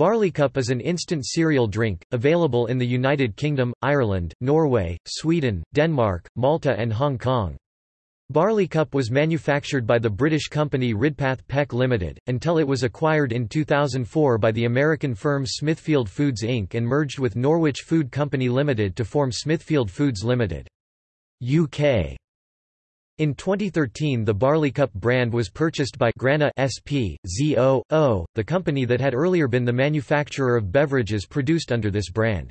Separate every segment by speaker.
Speaker 1: Barleycup is an instant cereal drink, available in the United Kingdom, Ireland, Norway, Sweden, Denmark, Malta and Hong Kong. Barleycup was manufactured by the British company Ridpath Peck Limited, until it was acquired in 2004 by the American firm Smithfield Foods Inc. and merged with Norwich Food Company Limited to form Smithfield Foods Limited. UK in 2013 the Barleycup brand was purchased by Grana SP, ZO, the company that had earlier been the manufacturer of beverages produced under this brand.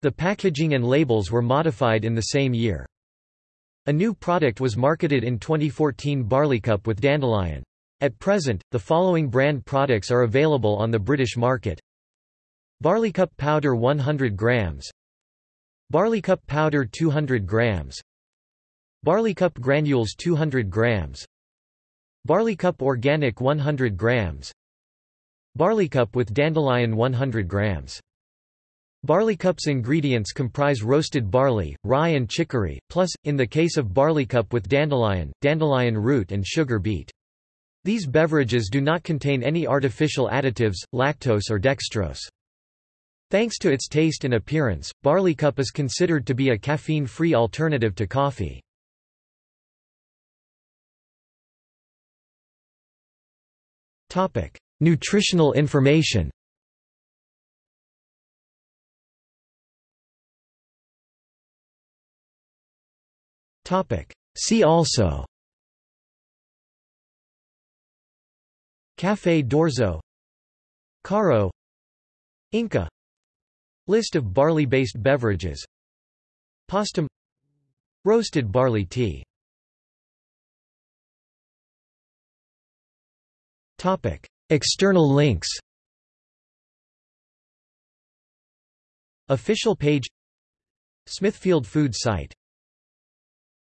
Speaker 1: The packaging and labels were modified in the same year. A new product was marketed in 2014 Barleycup with Dandelion. At present, the following brand products are available on the British market. Barleycup powder 100 grams Barleycup powder 200 grams Barleycup granules 200 grams Barleycup organic 100 grams Barleycup with dandelion 100 grams Barleycup's ingredients comprise roasted barley, rye and chicory, plus, in the case of Barleycup with dandelion, dandelion root and sugar beet. These beverages do not contain any artificial additives, lactose or dextrose. Thanks to its taste and appearance, Barleycup is considered to be a caffeine-free alternative to coffee. Topic: Nutritional information. Topic: See also. Café d'Orzo Caro Inca List of barley-based beverages Postum Roasted barley tea Topic: External links. Official page Smithfield Food site